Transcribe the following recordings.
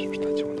je, je t'attire.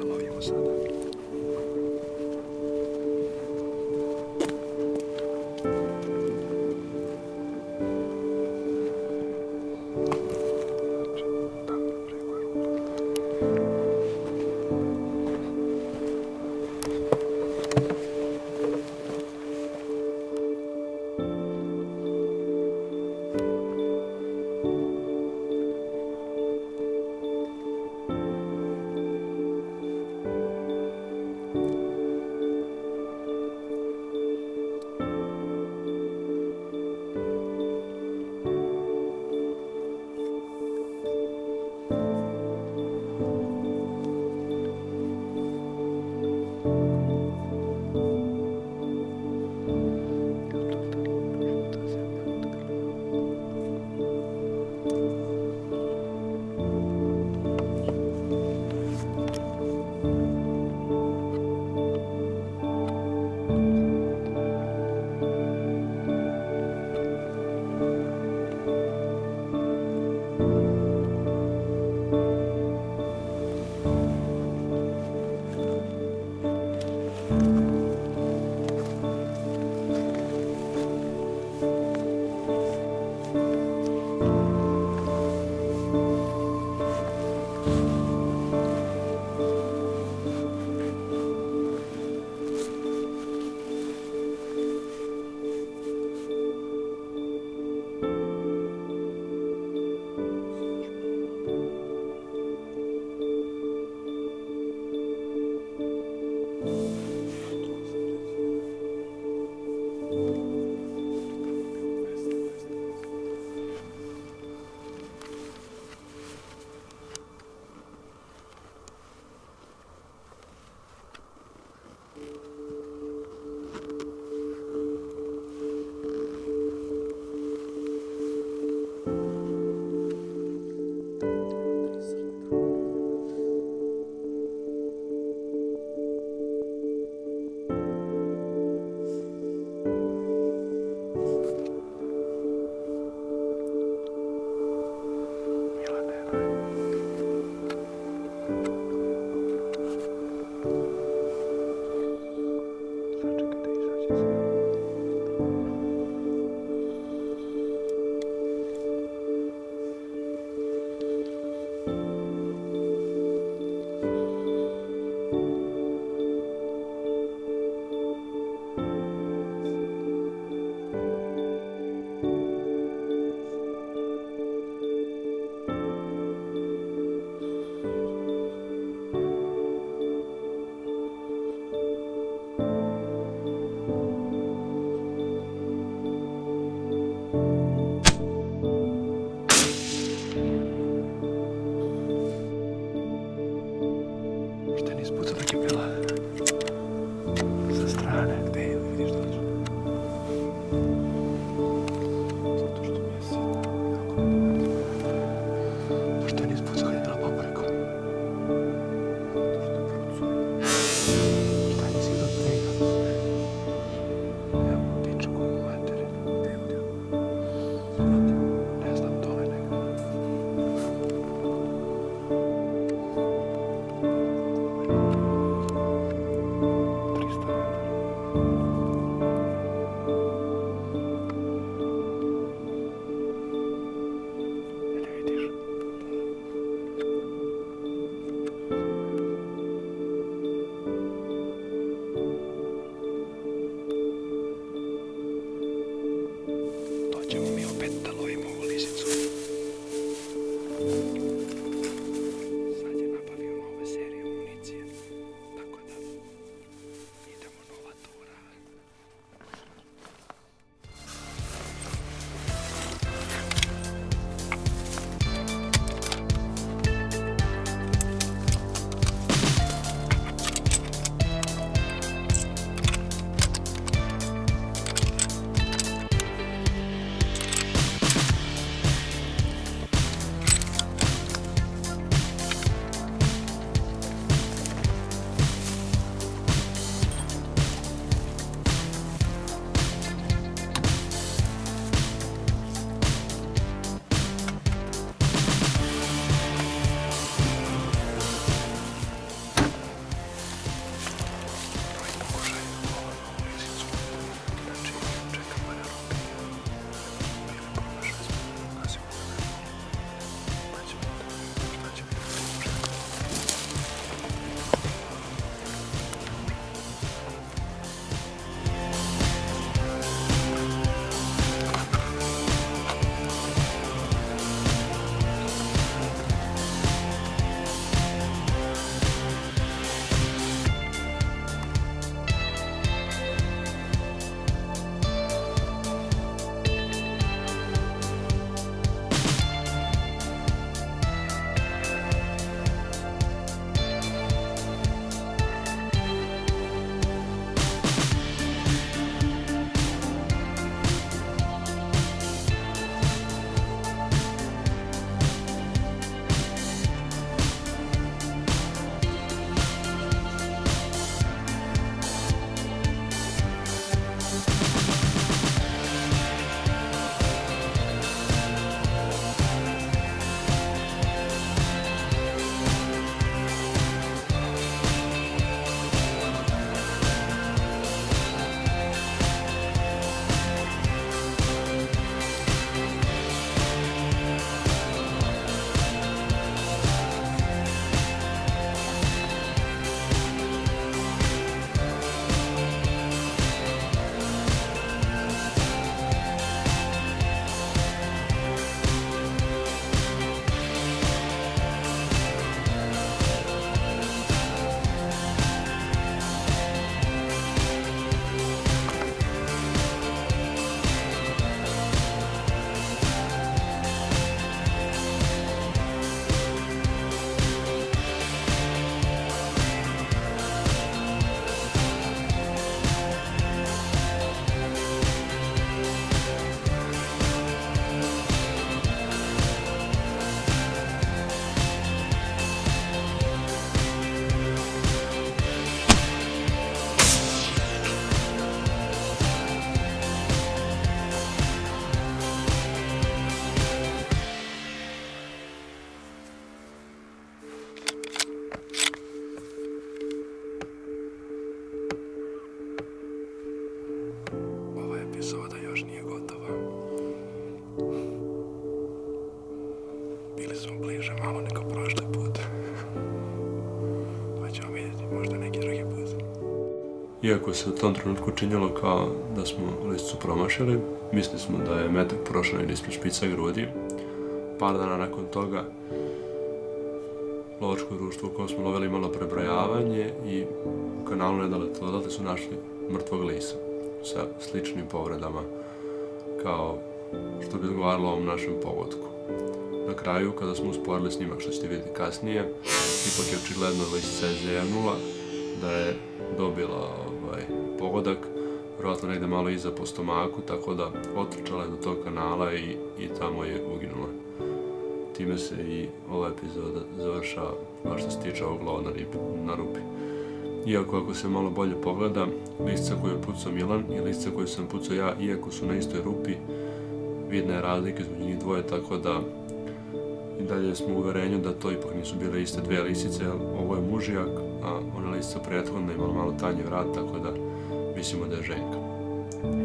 Господом. Iako se u tom trenutku činilo kao da smo listicu promašili, mislili smo da je metak negdje ispred špica grudi. Par dana nakon toga lovačko društvo u kojem smo lovili imalo prebrojavanje i u kanalu nedaleko odatle su našli mrtvog lisa sa sličnim povredama kao što bi odgovaralo ovom našem pogodku. Na kraju, kada smo usporili snimak što ćete vidjeti kasnije, ipak je očigledno lisica je zevnula, da je dobila ovaj, pogodak, vjerojatno negdje malo iza po stomaku, tako da otrčala je do tog kanala i, i tamo je uginula. Time se i ova epizoda završava, baš što se tiče ovog lova na, na rupi. Iako ako se malo bolje pogleda, listica koju je pucao Milan i listica koju sam pucao ja, iako su na istoj rupi, vidna je razlika između njih dvoje, tako da dalje smo u uverenju da to ipak nisu bile iste dvije lisice, ovo je mužijak, a ona lisica prethodna imala malo tanji vrat, tako da mislimo da je ženka.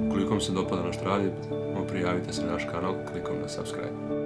Ukoliko vam se dopada naš radi, prijavite se na naš kanal klikom na subscribe.